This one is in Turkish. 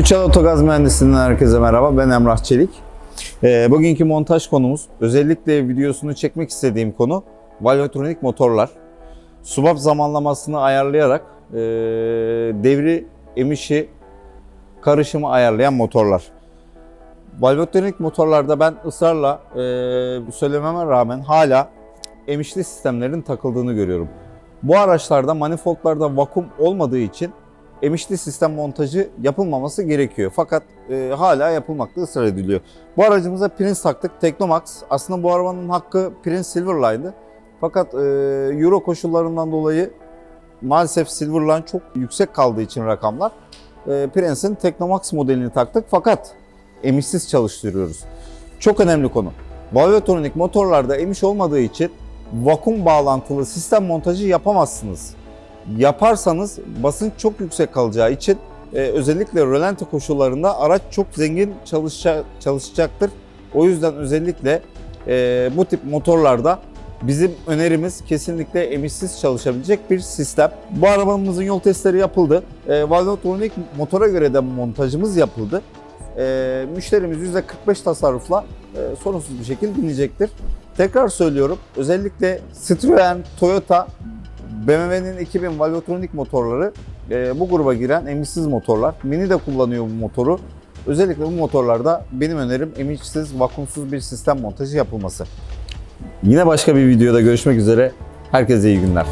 Üçal Otogaz Mühendisliğinden herkese merhaba. Ben Emrah Çelik. Ee, bugünkü montaj konumuz, özellikle videosunu çekmek istediğim konu valvotronik motorlar. Subap zamanlamasını ayarlayarak ee, devri, emişi, karışımı ayarlayan motorlar. Valvotronik motorlarda ben ısrarla ee, söylememe rağmen hala emişli sistemlerin takıldığını görüyorum. Bu araçlarda manifoldlarda vakum olmadığı için emişli sistem montajı yapılmaması gerekiyor. Fakat e, hala yapılmakta ısrar ediliyor. Bu aracımıza Prince taktık. Teknomax. Aslında bu arabanın hakkı Prince Silverline'dı. Fakat e, Euro koşullarından dolayı maalesef Silverline çok yüksek kaldığı için rakamlar e, Prince'in Teknomax modelini taktık. Fakat emişsiz çalıştırıyoruz. Çok önemli konu. Valvotronik motorlarda emiş olmadığı için vakum bağlantılı sistem montajı yapamazsınız yaparsanız basınç çok yüksek kalacağı için e, özellikle rölanti koşullarında araç çok zengin çalışa, çalışacaktır. O yüzden özellikle e, bu tip motorlarda bizim önerimiz kesinlikle emişsiz çalışabilecek bir sistem. Bu arabamızın yol testleri yapıldı. E, Valvotronik motora göre de montajımız yapıldı. E, müşterimiz %45 tasarrufla e, sorunsuz bir şekilde dinleyecektir. Tekrar söylüyorum özellikle Citroen, Toyota BMW'nin 2000 Valvotronik motorları e, bu gruba giren emişsiz motorlar. Mini de kullanıyor bu motoru. Özellikle bu motorlarda benim önerim emişsiz, vakumsuz bir sistem montajı yapılması. Yine başka bir videoda görüşmek üzere. Herkese iyi günler.